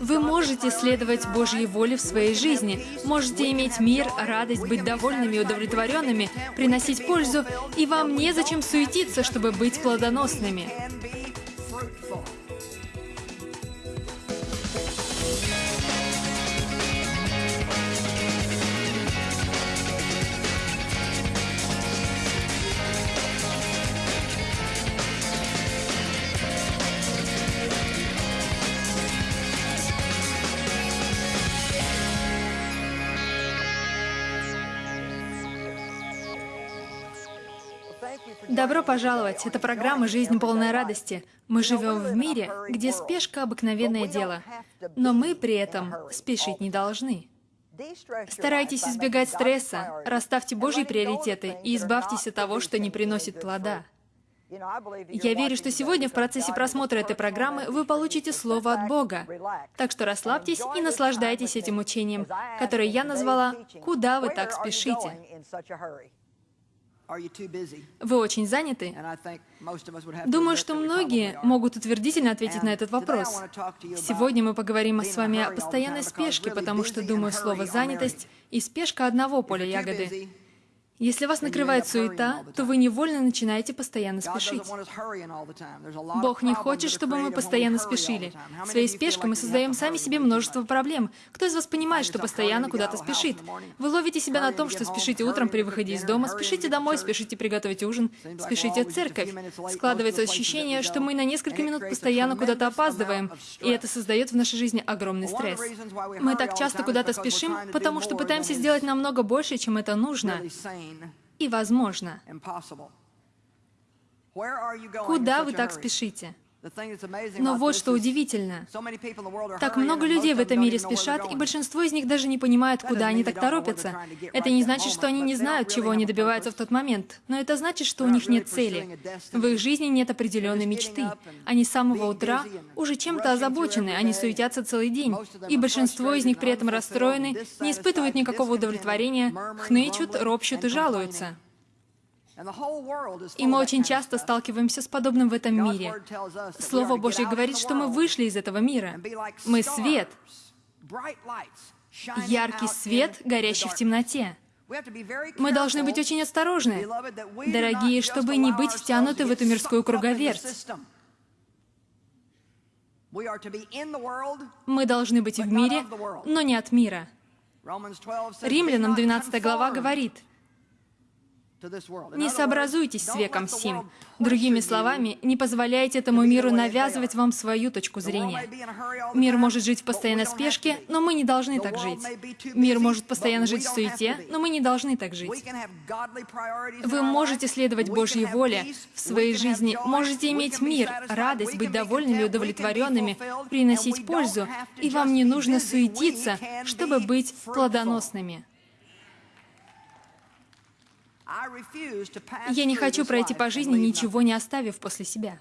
Вы можете следовать Божьей воле в своей жизни, можете иметь мир, радость, быть довольными и удовлетворенными, приносить пользу, и вам незачем суетиться, чтобы быть плодоносными. Добро пожаловать! Это программа «Жизнь полная радости». Мы живем в мире, где спешка – обыкновенное дело. Но мы при этом спешить не должны. Старайтесь избегать стресса, расставьте Божьи приоритеты и избавьтесь от того, что не приносит плода. Я верю, что сегодня в процессе просмотра этой программы вы получите Слово от Бога. Так что расслабьтесь и наслаждайтесь этим учением, которое я назвала «Куда вы так спешите?». Вы очень заняты? Думаю, что многие могут утвердительно ответить на этот вопрос. Сегодня мы поговорим с вами о постоянной спешке, потому что, думаю, слово «занятость» и спешка одного поля ягоды. Если вас накрывает суета, то вы невольно начинаете постоянно спешить. Бог не хочет, чтобы мы постоянно спешили. Своей спешкой мы создаем сами себе множество проблем. Кто из вас понимает, что постоянно куда-то спешит? Вы ловите себя на том, что спешите утром при выходе из дома, спешите домой, спешите приготовить ужин, спешите в церковь. Складывается ощущение, что мы на несколько минут постоянно куда-то опаздываем, и это создает в нашей жизни огромный стресс. Мы так часто куда-то спешим, потому что пытаемся сделать намного больше, чем это нужно и возможно. Куда вы так спешите? Но вот что удивительно. Так много людей в этом мире спешат, и большинство из них даже не понимают, куда они так торопятся. Это не значит, что они не знают, чего они добиваются в тот момент, но это значит, что у них нет цели. В их жизни нет определенной мечты. Они с самого утра уже чем-то озабочены, они суетятся целый день. И большинство из них при этом расстроены, не испытывают никакого удовлетворения, хнычут, ропщут и жалуются. И мы очень часто сталкиваемся с подобным в этом мире. Слово Божье говорит, что мы вышли из этого мира. Мы свет, яркий свет, горящий в темноте. Мы должны быть очень осторожны, дорогие, чтобы не быть втянуты в эту мирскую круговерть. Мы должны быть в мире, но не от мира. Римлянам 12 глава говорит, не сообразуйтесь с веком сим. Другими словами, не позволяйте этому миру навязывать вам свою точку зрения. Мир может жить в постоянной спешке, но мы не должны так жить. Мир может постоянно жить в суете, но мы не должны так жить. Вы можете следовать Божьей воле в своей жизни, можете иметь мир, радость, быть довольными удовлетворенными, приносить пользу, и вам не нужно суетиться, чтобы быть плодоносными. Я не хочу пройти по жизни, ничего не оставив после себя.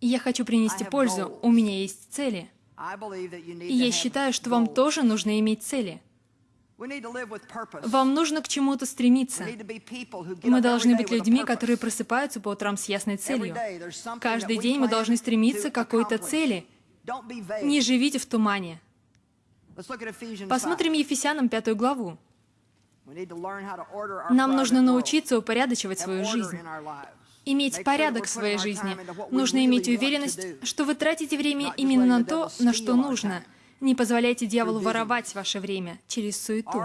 Я хочу принести пользу, у меня есть цели. И я считаю, что вам тоже нужно иметь цели. Вам нужно к чему-то стремиться. Мы должны быть людьми, которые просыпаются по утрам с ясной целью. Каждый день мы должны стремиться к какой-то цели. Не живите в тумане. Посмотрим Ефесянам пятую главу. Нам нужно научиться упорядочивать свою жизнь. Иметь порядок в своей жизни. Нужно иметь уверенность, что вы тратите время именно на то, на что нужно. Не позволяйте дьяволу воровать ваше время через суету.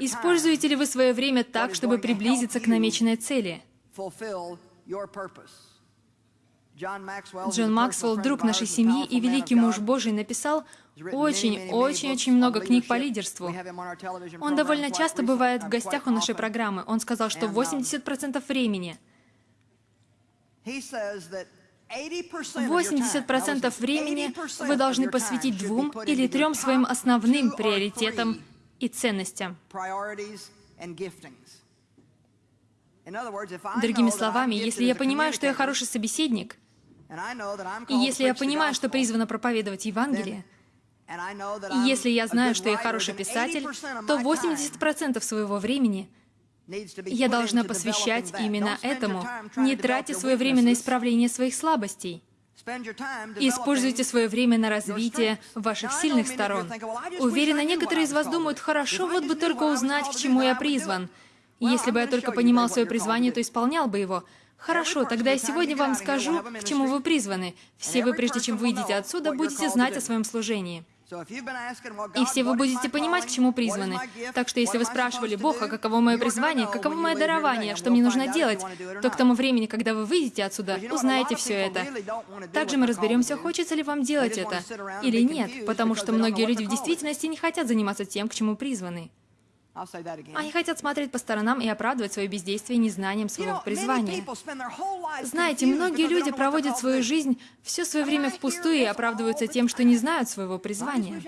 Используете ли вы свое время так, чтобы приблизиться к намеченной цели? Джон Максвелл, друг нашей семьи и великий муж Божий, написал очень-очень-очень много книг по лидерству. Он довольно часто бывает в гостях у нашей программы. Он сказал, что 80% времени 80% времени вы должны посвятить двум или трем своим основным приоритетам и ценностям. Другими словами, если я понимаю, что я хороший собеседник, и если я понимаю, что призвана проповедовать Евангелие, и если я знаю, что я хороший писатель, то 80% своего времени Я должна посвящать именно этому, не тратя свое время на исправление своих слабостей. Используйте свое время на развитие ваших сильных сторон. Уверена, некоторые из вас думают, хорошо, вот бы только узнать, к чему я призван. Если бы я только понимал свое призвание, то исполнял бы его. Хорошо, тогда я сегодня вам скажу, к чему вы призваны. Все вы, прежде чем выйдете отсюда, будете знать о своем служении. И все вы будете понимать, к чему призваны. Так что если вы спрашивали Бога, каково мое призвание, каково мое дарование, что мне нужно делать, то к тому времени, когда вы выйдете отсюда, узнаете все это. Также мы разберемся, хочется ли вам делать это или нет, потому что многие люди в действительности не хотят заниматься тем, к чему призваны. Они хотят смотреть по сторонам и оправдывать свое бездействие незнанием своего призвания. Знаете, многие люди проводят свою жизнь, все свое время впустую и оправдываются тем, что не знают своего призвания.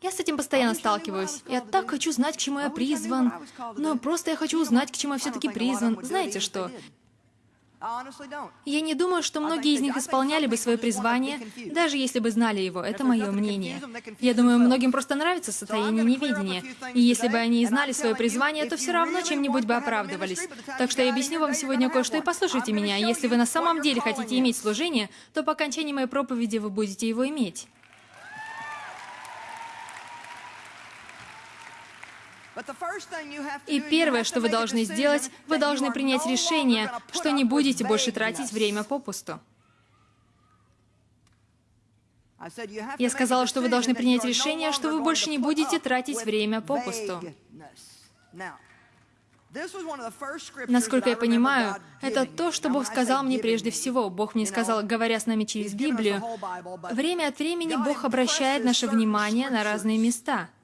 Я с этим постоянно сталкиваюсь. Я так хочу знать, к чему я призван. Но просто я хочу узнать, к чему я все-таки призван. Знаете что? Я не думаю, что многие из них исполняли бы свое призвание, даже если бы знали его. Это мое мнение. Я думаю, многим просто нравится состояние неведения. И если бы они и знали свое призвание, то все равно чем-нибудь бы оправдывались. Так что я объясню вам сегодня кое-что и послушайте меня. Если вы на самом деле хотите иметь служение, то по окончании моей проповеди вы будете его иметь. И первое, что вы должны сделать, вы должны принять решение, что не будете больше тратить время попусту. Я сказала, что вы должны принять решение, что вы больше не будете тратить время попусту. Насколько я понимаю, это то, что Бог сказал мне прежде всего. Бог мне сказал, говоря с нами через Библию, время от времени Бог обращает наше внимание на разные места —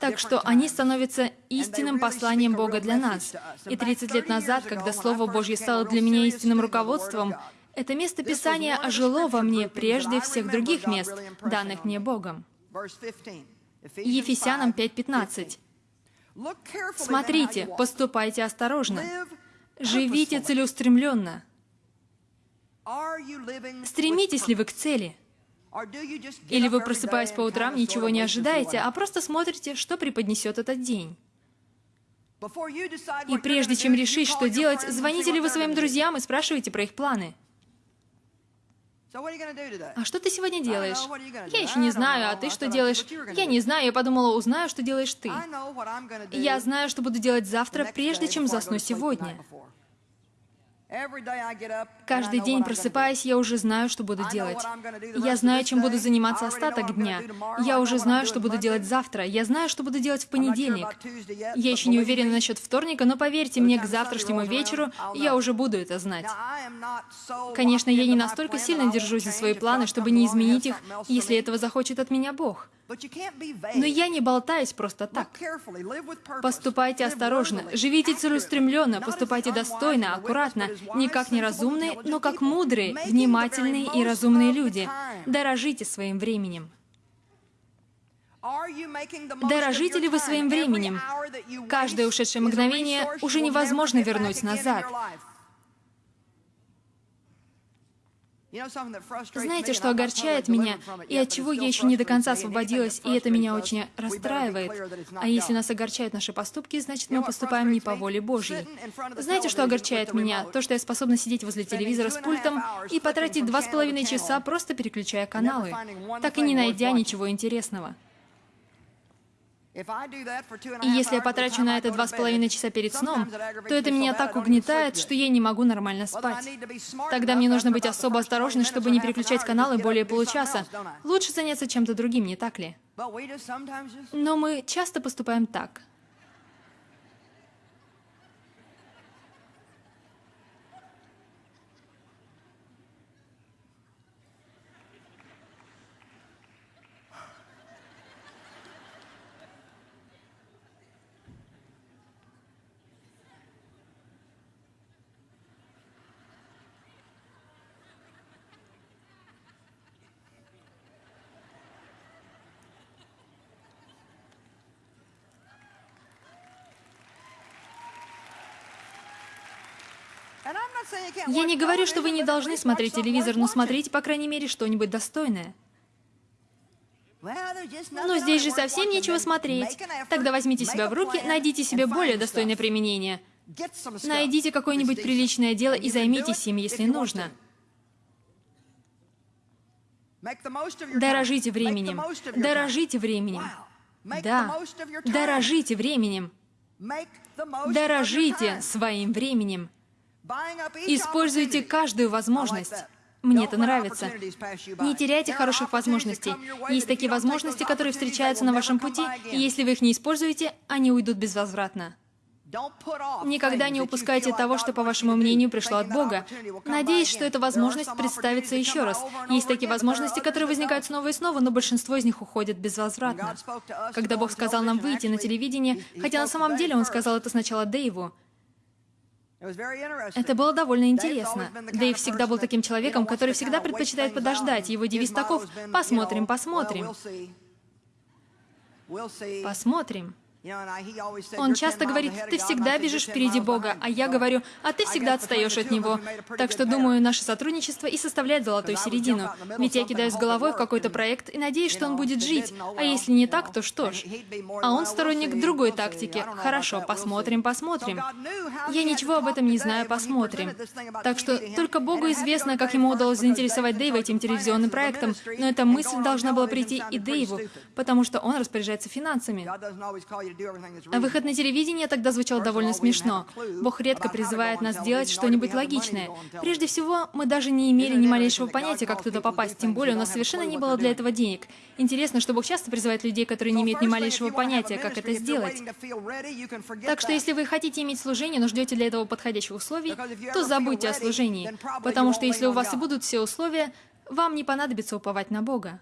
так что они становятся истинным посланием Бога для нас. И 30 лет назад, когда Слово Божье стало для меня истинным руководством, это место Писания ожило во мне прежде всех других мест, данных мне Богом. Ефесянам 5.15. Смотрите, поступайте осторожно, живите целеустремленно. Стремитесь ли вы к цели? Или вы, просыпаясь по утрам, ничего не ожидаете, а просто смотрите, что преподнесет этот день. И прежде чем решить, что делать, звоните ли вы своим друзьям и спрашиваете про их планы. А что ты сегодня делаешь? Я еще не знаю, а ты что делаешь? Я не знаю, я подумала, узнаю, что делаешь ты. Я знаю, что буду делать завтра, прежде чем засну сегодня. Каждый день, просыпаясь, я уже знаю, что буду делать. Я знаю, чем буду заниматься остаток дня. Я уже знаю, что буду делать завтра. Я знаю, что буду делать в понедельник. Я еще не уверена насчет вторника, но поверьте мне, к завтрашнему вечеру я уже буду это знать. Конечно, я не настолько сильно держусь за свои планы, чтобы не изменить их, если этого захочет от меня Бог. Но я не болтаюсь просто так. Поступайте осторожно, живите целеустремленно, поступайте достойно, аккуратно, не как неразумные, но как мудрые, внимательные и разумные люди. Дорожите своим временем. Дорожите ли вы своим временем? Каждое ушедшее мгновение уже невозможно вернуть назад. Знаете, что огорчает меня, и от чего я еще не до конца освободилась, и это меня очень расстраивает? А если нас огорчают наши поступки, значит, мы поступаем не по воле Божьей. Знаете, что огорчает меня? То, что я способна сидеть возле телевизора с пультом и потратить два с половиной часа, просто переключая каналы, так и не найдя ничего интересного. И если я потрачу на это два с половиной часа перед сном, то это меня так угнетает, что я не могу нормально спать. Тогда мне нужно быть особо осторожной, чтобы не переключать каналы более получаса. Лучше заняться чем-то другим, не так ли? Но мы часто поступаем так. Я не говорю, что вы не должны смотреть телевизор, но смотрите, по крайней мере, что-нибудь достойное. Но здесь же совсем нечего смотреть. Тогда возьмите себя в руки, найдите себе более достойное применение. Найдите какое-нибудь приличное дело и займитесь им, если нужно. Дорожите временем. Дорожите временем. Да. Дорожите временем. Дорожите своим временем. Используйте каждую возможность. Мне это нравится. Не теряйте хороших возможностей. Есть такие возможности, которые встречаются на вашем пути, и если вы их не используете, они уйдут безвозвратно. Никогда не упускайте того, что, по вашему мнению, пришло от Бога. Надеюсь, что эта возможность представится еще раз. Есть такие возможности, которые возникают снова и снова, но большинство из них уходят безвозвратно. Когда Бог сказал нам выйти на телевидение, хотя на самом деле Он сказал это сначала Дэйву, это было довольно интересно. Дэйв всегда был таким человеком, который всегда предпочитает подождать. Его девиз таков «Посмотрим, посмотрим». Посмотрим. Он часто говорит, ты всегда бежишь впереди Бога, а я говорю, а ты всегда отстаешь от Него. Так что, думаю, наше сотрудничество и составляет золотую середину. Ведь я кидаюсь головой в какой-то проект и надеюсь, что он будет жить. А если не так, то что ж. А он сторонник другой тактики. Хорошо, посмотрим, посмотрим. Я ничего об этом не знаю, посмотрим. Так что только Богу известно, как ему удалось заинтересовать Дэйва этим телевизионным проектом, но эта мысль должна была прийти и Дэйву, потому что он распоряжается финансами. Выход на телевидение тогда звучал довольно смешно. Бог редко призывает нас делать что-нибудь логичное. Прежде всего, мы даже не имели ни малейшего понятия, как туда попасть, тем более у нас совершенно не было для этого денег. Интересно, что Бог часто призывает людей, которые не имеют ни малейшего понятия, как это сделать. Так что если вы хотите иметь служение, но ждете для этого подходящих условий, то забудьте о служении. Потому что если у вас и будут все условия, вам не понадобится уповать на Бога.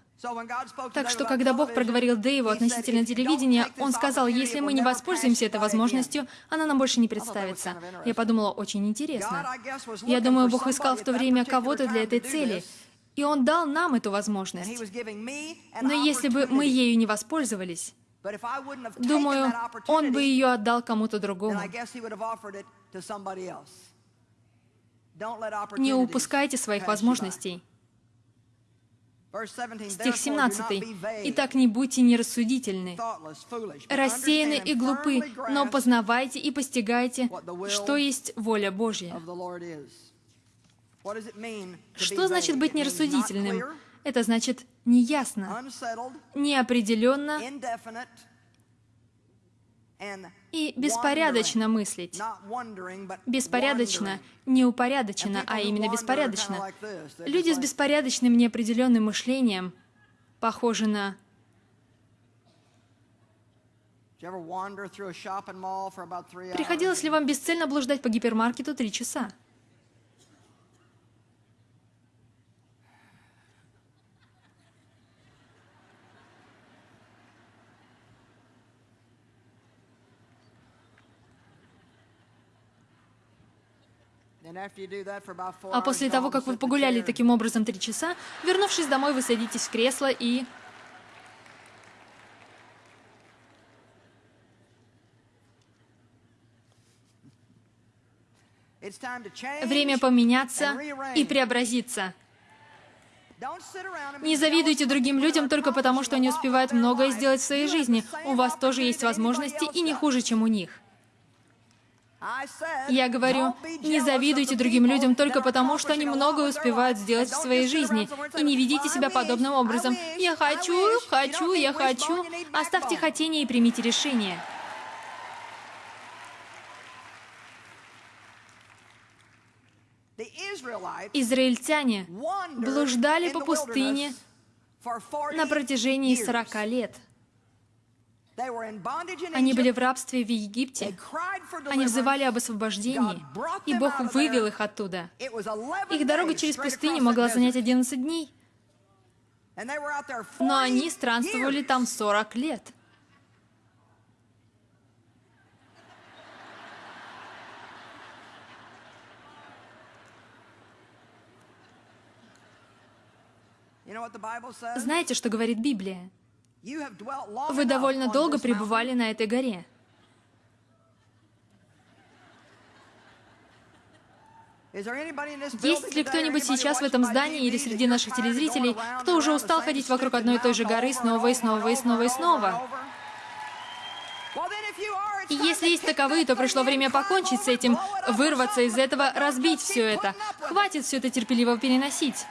Так что, когда Бог проговорил Дэйву относительно телевидения, Он сказал, если мы не воспользуемся этой возможностью, она нам больше не представится. Я подумала, очень интересно. Я думаю, Бог искал в то время кого-то для этой цели, и Он дал нам эту возможность. Но если бы мы ею не воспользовались, думаю, Он бы ее отдал кому-то другому. Не упускайте своих возможностей. Стих 17. «Итак, не будьте нерассудительны, рассеяны и глупы, но познавайте и постигайте, что есть воля Божья». Что значит быть нерассудительным? Это значит неясно, неопределенно и беспорядочно мыслить. Беспорядочно, не упорядочено, а именно беспорядочно. Люди с беспорядочным неопределенным мышлением похожи на... Приходилось ли вам бесцельно блуждать по гипермаркету три часа? А после того, как вы погуляли таким образом три часа, вернувшись домой, вы садитесь в кресло и... Время поменяться и преобразиться. Не завидуйте другим людям только потому, что они успевают многое сделать в своей жизни. У вас тоже есть возможности и не хуже, чем у них. Я говорю, не завидуйте другим людям только потому, что они многое успевают сделать в своей жизни, и не ведите себя подобным образом. Я хочу, хочу, я хочу. Оставьте хотение и примите решение. Израильтяне блуждали по пустыне на протяжении 40 лет. Они были в рабстве в Египте. Они взывали об освобождении, и Бог вывел их оттуда. Их дорога через пустыню могла занять 11 дней, но они странствовали там 40 лет. Знаете, что говорит Библия? Вы довольно долго пребывали на этой горе. Есть ли кто-нибудь сейчас в этом здании или среди наших телезрителей, кто уже устал ходить вокруг одной и той же горы снова и снова и снова и снова? И если есть таковые, то пришло время покончить с этим, вырваться из этого, разбить все это. Хватит все это терпеливо переносить.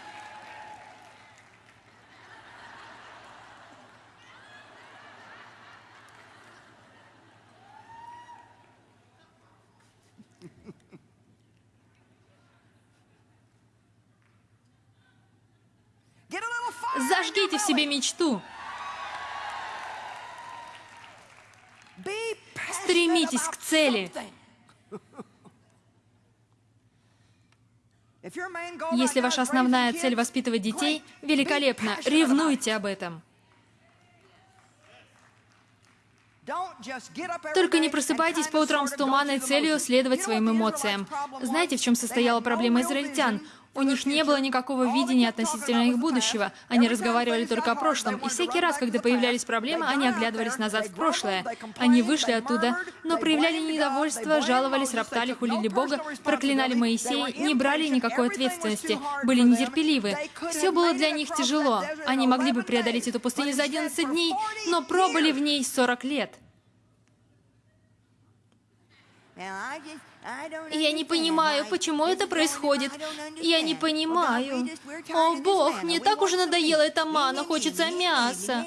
Зажгите в себе мечту. Стремитесь к цели. Если ваша основная цель воспитывать детей, великолепно, ревнуйте об этом. Только не просыпайтесь по утрам с туманной целью следовать своим эмоциям. Знаете, в чем состояла проблема израильтян? У них не было никакого видения относительно их будущего. Они разговаривали только о прошлом. И всякий раз, когда появлялись проблемы, они оглядывались назад в прошлое. Они вышли оттуда, но проявляли недовольство, жаловались, роптали, хулили Бога, проклинали Моисея, не брали никакой ответственности, были нетерпеливы. Все было для них тяжело. Они могли бы преодолеть эту пустыню за 11 дней, но пробыли в ней 40 лет. Я не понимаю, почему это происходит. Я не понимаю. О, Бог, мне так уже надоело эта мана, хочется мяса.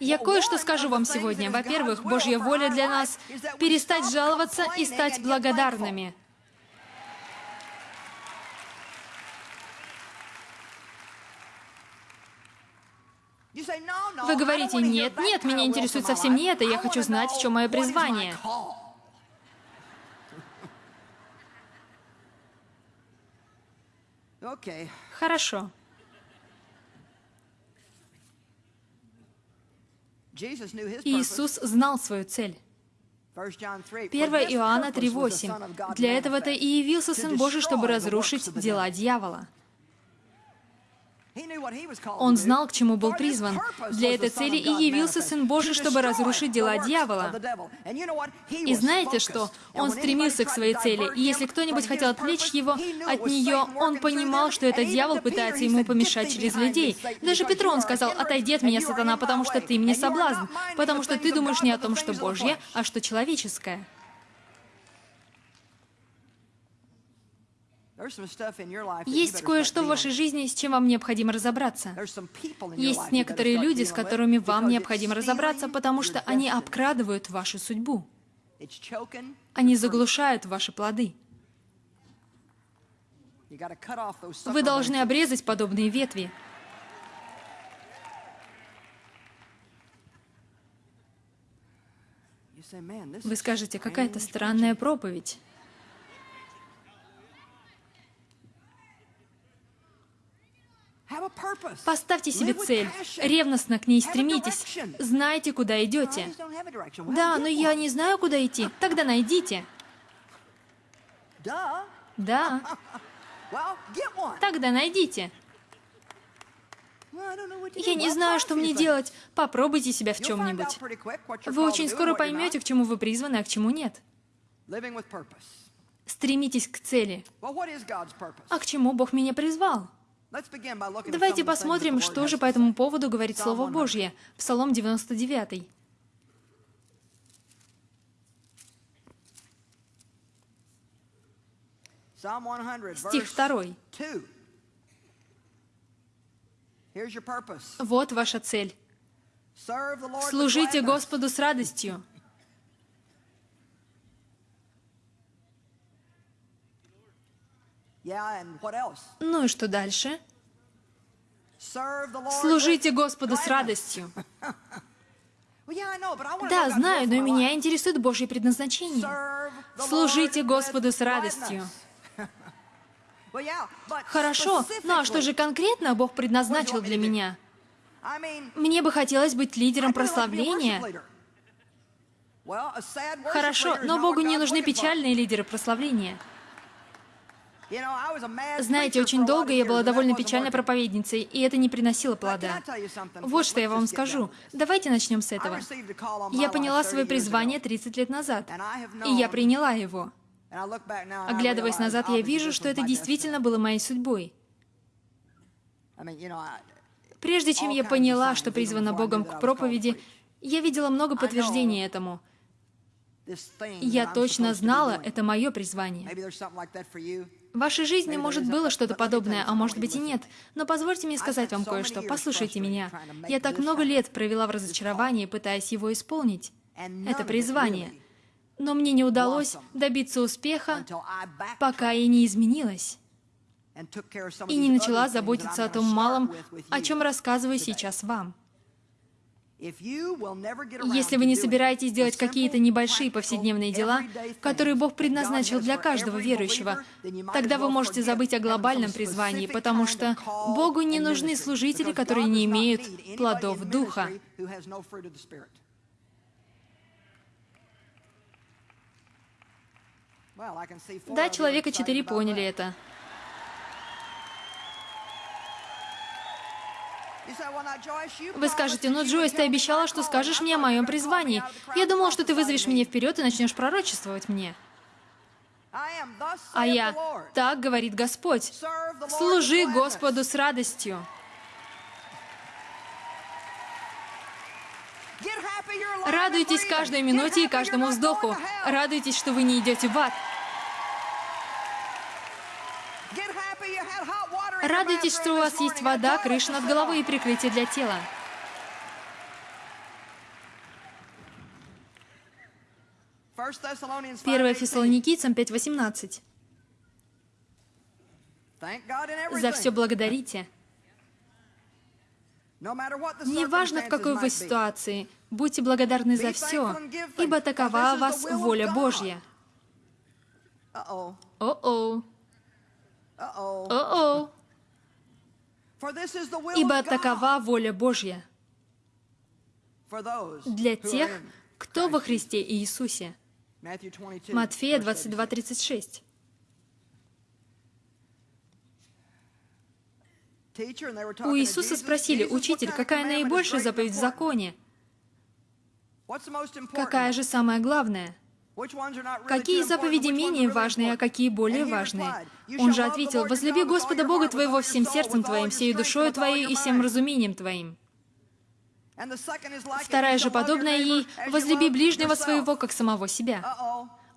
Я кое-что скажу вам сегодня. Во-первых, Божья воля для нас — перестать жаловаться и стать благодарными. Вы говорите, нет, нет, меня интересует совсем не это, я хочу знать, в чем мое призвание. Хорошо. Иисус знал свою цель. 1 Иоанна 3.8. «Для этого-то и явился Сын Божий, чтобы разрушить дела дьявола». Он знал, к чему был призван. Для этой цели и явился Сын Божий, чтобы разрушить дела дьявола. И знаете что? Он стремился к своей цели, и если кто-нибудь хотел отвлечь его от нее, он понимал, что этот дьявол пытается ему помешать через людей. Даже Петру он сказал, «Отойди от меня, сатана, потому что ты мне соблазн, потому что ты думаешь не о том, что Божье, а что человеческое». Есть кое-что в вашей жизни, с чем вам необходимо разобраться. Есть некоторые люди, с которыми вам необходимо разобраться, потому что они обкрадывают вашу судьбу. Они заглушают ваши плоды. Вы должны обрезать подобные ветви. Вы скажете, какая-то странная проповедь. Поставьте себе цель, ревностно к ней стремитесь, знайте, куда идете. Да, но я не знаю, куда идти. Тогда найдите. Да. Тогда найдите. Я не знаю, что мне делать. Попробуйте себя в чем-нибудь. Вы очень скоро поймете, к чему вы призваны, а к чему нет. Стремитесь к цели. А к чему Бог меня призвал? Давайте посмотрим, что же по этому поводу говорит Слово Божье. Псалом 99. Стих 2. Вот ваша цель. Служите Господу с радостью. Ну и что дальше? Служите Господу с радостью. Да, знаю, но меня интересует Божье предназначение. Служите Господу с радостью. Хорошо, ну а что же конкретно Бог предназначил для меня? Мне бы хотелось быть лидером прославления. Хорошо, но Богу не нужны печальные лидеры прославления. Знаете, очень долго я была довольно печальной проповедницей, и это не приносило плода. Вот что я вам скажу. Давайте начнем с этого. Я поняла свое призвание 30 лет назад, и я приняла его. Оглядываясь назад, я вижу, что это действительно было моей судьбой. Прежде чем я поняла, что призвана Богом к проповеди, я видела много подтверждений этому. Я точно знала, это мое призвание. В вашей жизни, может, было что-то подобное, а может быть и нет. Но позвольте мне сказать вам кое-что. Послушайте меня. Я так много лет провела в разочаровании, пытаясь его исполнить. Это призвание. Но мне не удалось добиться успеха, пока я не изменилась и не начала заботиться о том малом, о чем рассказываю сейчас вам. Если вы не собираетесь делать какие-то небольшие повседневные дела, которые Бог предназначил для каждого верующего, тогда вы можете забыть о глобальном призвании, потому что Богу не нужны служители, которые не имеют плодов Духа. Да, человека четыре поняли это. Вы скажете, ну, Джойс, ты обещала, что скажешь мне о моем призвании. Я думал, что ты вызовешь меня вперед и начнешь пророчествовать мне. А я, так говорит Господь, служи Господу с радостью. Радуйтесь каждой минуте и каждому вздоху. Радуйтесь, что вы не идете в ад. Радуйтесь, что у вас есть вода, крыша над головой и прикрытие для тела. Первое Фессалоникийцам 5.18. За все благодарите. Неважно, в какой вы ситуации, будьте благодарны за все, ибо такова у вас воля Божья. О-о. О-о. Ибо такова воля Божья для тех, кто во Христе Иисусе. Матфея 22, 36. У Иисуса спросили, «Учитель, какая наибольшая заповедь в законе? Какая же самая главная?» Какие заповеди менее важные, а какие более важные? Он же ответил, «Возлюби Господа Бога твоего всем сердцем твоим, всей душою твоей и всем разумением твоим». Вторая же, подобная ей, «Возлюби ближнего своего, как самого себя».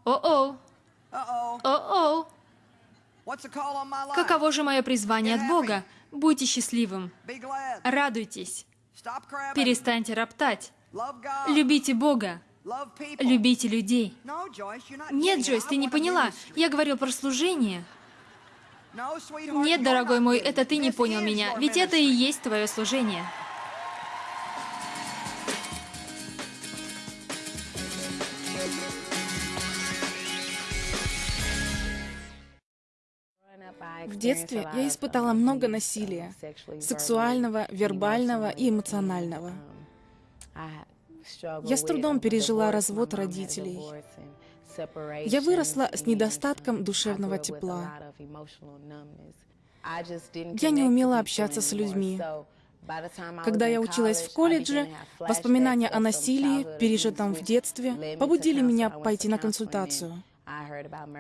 О-о! О-о! Каково же мое призвание от Бога? Будьте счастливым. Радуйтесь. Перестаньте роптать. Любите Бога. Любите людей. Нет, Джойс, ты не поняла. Я говорил про служение. Нет, дорогой мой, это ты не понял меня, ведь это и есть твое служение. В детстве я испытала много насилия, сексуального, вербального и эмоционального. Я с трудом пережила развод родителей. Я выросла с недостатком душевного тепла. Я не умела общаться с людьми. Когда я училась в колледже, воспоминания о насилии, пережитом в детстве, побудили меня пойти на консультацию.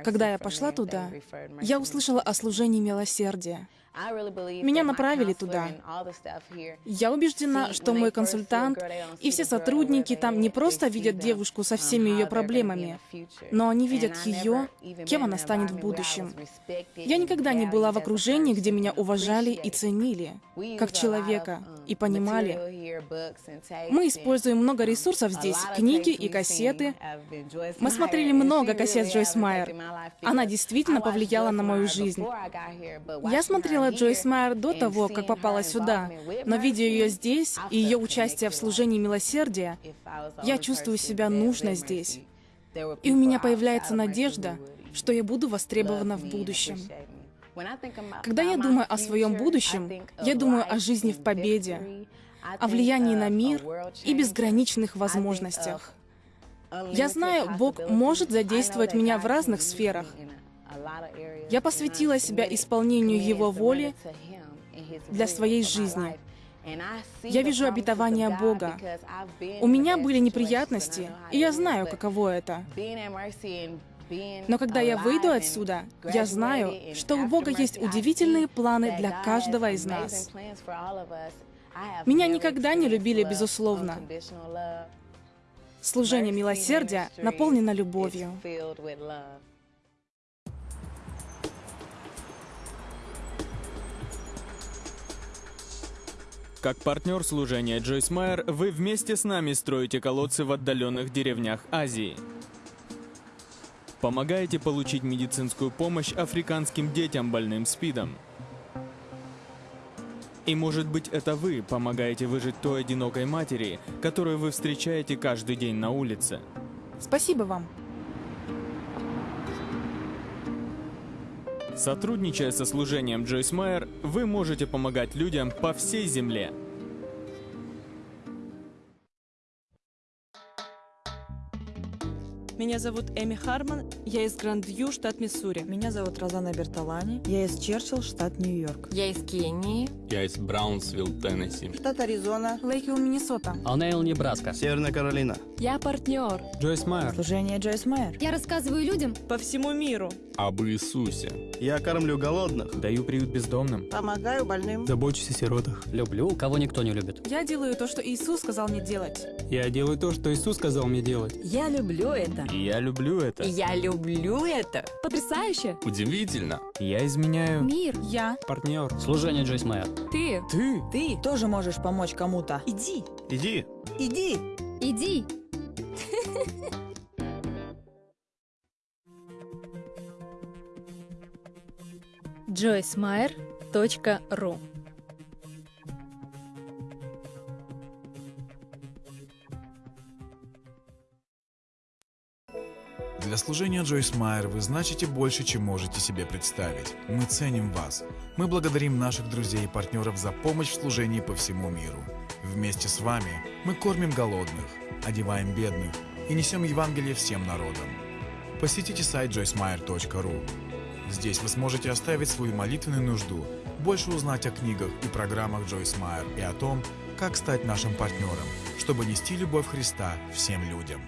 Когда я пошла туда, я услышала о служении милосердия. Меня направили туда. Я убеждена, что мой консультант и все сотрудники там не просто видят девушку со всеми ее проблемами, но они видят ее, кем она станет в будущем. Я никогда не была в окружении, где меня уважали и ценили, как человека, и понимали. Мы используем много ресурсов здесь, книги и кассеты. Мы смотрели много кассет Джойс Майер. Она действительно повлияла на мою жизнь. Я смотрела знала Джойс Майер до того, как попала сюда, но видя ее здесь и ее участие в служении милосердия, я чувствую себя нужно здесь. И у меня появляется надежда, что я буду востребована в будущем. Когда я думаю о своем будущем, я думаю о жизни в победе, о влиянии на мир и безграничных возможностях. Я знаю, Бог может задействовать меня в разных сферах, Я посвятила себя исполнению Его воли для своей жизни. Я вижу обетование Бога. У меня были неприятности, и я знаю, каково это. Но когда я выйду отсюда, я знаю, что у Бога есть удивительные планы для каждого из нас. Меня никогда не любили безусловно. Служение милосердия наполнено любовью. Как партнер служения Джойс Майер, вы вместе с нами строите колодцы в отдаленных деревнях Азии. Помогаете получить медицинскую помощь африканским детям больным СПИДом. И может быть это вы помогаете выжить той одинокой матери, которую вы встречаете каждый день на улице. Спасибо вам. Сотрудничая со служением Джойс Майер, вы можете помогать людям по всей земле. Меня зовут Эми Харман, я из Гранд-Вью, штат Миссури. Меня зовут Розана Бертолани, я из Черчилл, штат Нью-Йорк. Я из Кении. Я из Браунсвилл, Теннесси. Штат Аризона. Лейквилл, Миннесота. Алнейл, Небраска. Северная Каролина. Я партнер. Джойс Майер. Служение Джойс Майер. Я рассказываю людям по всему миру об Иисусе. Я кормлю голодных. Даю приют бездомным. Помогаю больным. Забочусь о сиротах. Люблю, кого никто не любит. Я делаю то, что Иисус сказал мне делать. Я делаю то, что Иисус сказал мне делать. Я люблю это. Я люблю это. Я люблю это. Потрясающе. Удивительно. Я изменяю. Мир. Я. Партнер. Служение Джойс Майер. Ты. Ты. Ты тоже можешь помочь кому-то. Иди. Иди. Иди. Иди. joycemeyer.ru Для служения Джойс Майер вы значите больше, чем можете себе представить. Мы ценим вас. Мы благодарим наших друзей и партнеров за помощь в служении по всему миру. Вместе с вами мы кормим голодных, одеваем бедных и несем Евангелие всем народам. Посетите сайт joycemeyer.ru. Здесь вы сможете оставить свою молитвенную нужду, больше узнать о книгах и программах Джойс Майер и о том, как стать нашим партнером, чтобы нести любовь Христа всем людям.